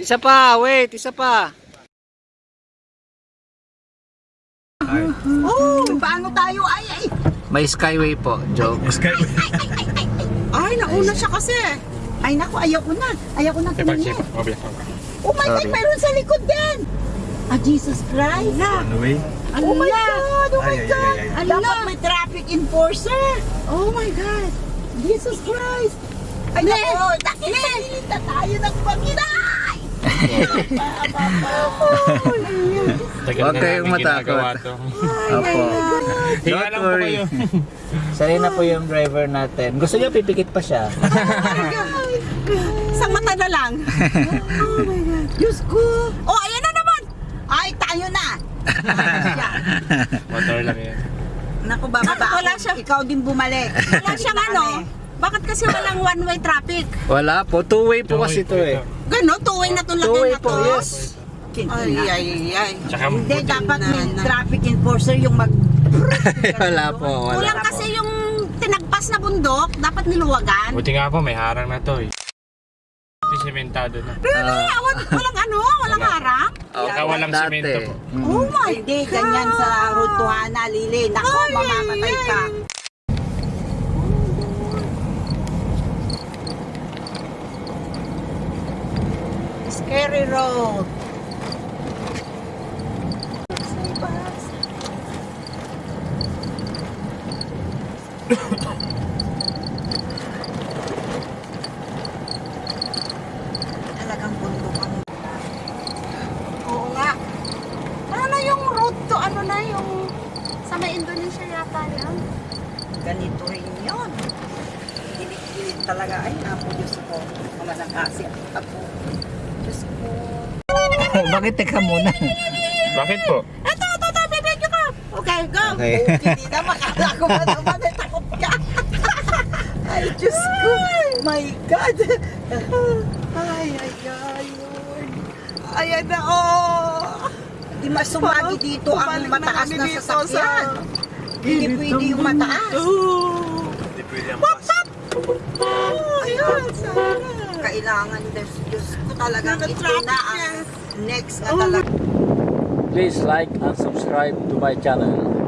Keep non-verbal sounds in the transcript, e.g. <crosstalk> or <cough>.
Isa pa, wait, isa pa. Oh, paano tayo? Ay, ay. May skyway po, joke. Ay, nauna siya kasi. Ay, naku, ayaw ko na. Ayaw ko na tumingin. Oh my God, Sorry. mayroon sa likod din. Ah, Jesus Christ. On the way. Oh my God, oh my Ay, ay, God. ay, ay, Dapat may traffic enforcer. Oh my God. Jesus Christ. Ay, naku, nakikita na tayo ng Panginoon. Huwag kayong matakot. Opo. Don't worry. Sanay na po yung driver natin. Gusto niyo pipikit pa siya. <laughs> Sa mata na lang. <laughs> oh my God. Diyos ko. Oh, ayan na naman. Ay, tayo na. Motor lang yan. Naku, bababa Wala ako. siya. Ikaw din bumalik. Wala siyang ano. Bakit kasi walang one-way traffic? Wala po, two-way po kasi ito eh. Gano, tuwing na to lagay Two-way na po, yes. Ay, ay, ay. Tsaka Hindi, dapat may traffic enforcer yung mag... <laughs> wala po, wala. Kulang kasi yung tinagpas na bundok, dapat niluwagan. Buti nga po, may harang na to eh. Ito sementado na. Ah, Wal- walang ano, walang Wala. harang. Saka walang dati. semento po. Mm. Oh my Hindi, ganyan sa Hana, Lili. Naku, mamamatay ka. Scary road. Talagang bundok ang Oo nga. Ano yung road to, ano na yung sa Indonesia yata yan? ganito rin yun. Gilit-gilit talaga. Ay, napo, Diyos ko. Mga nakasip ako. Bakit teka muna? Bakit po? Ito, ito, ito, bibidyo ka! Okay, go. Okay. <laughs> Hindi na makala ko ba naman ay takot ka. <laughs> ay, Diyos ko. My God. Ay, ay, ay, Lord. Ayan na, oh. Hindi masumagi dito ang mataas na sasakyan. Hindi pwede yung mataas. Hindi pwede ang bus. Oh, ayan, sana. Kailangan, Diyos, Diyos ko talagang ito na ang next na talaga. Please like and subscribe to my channel.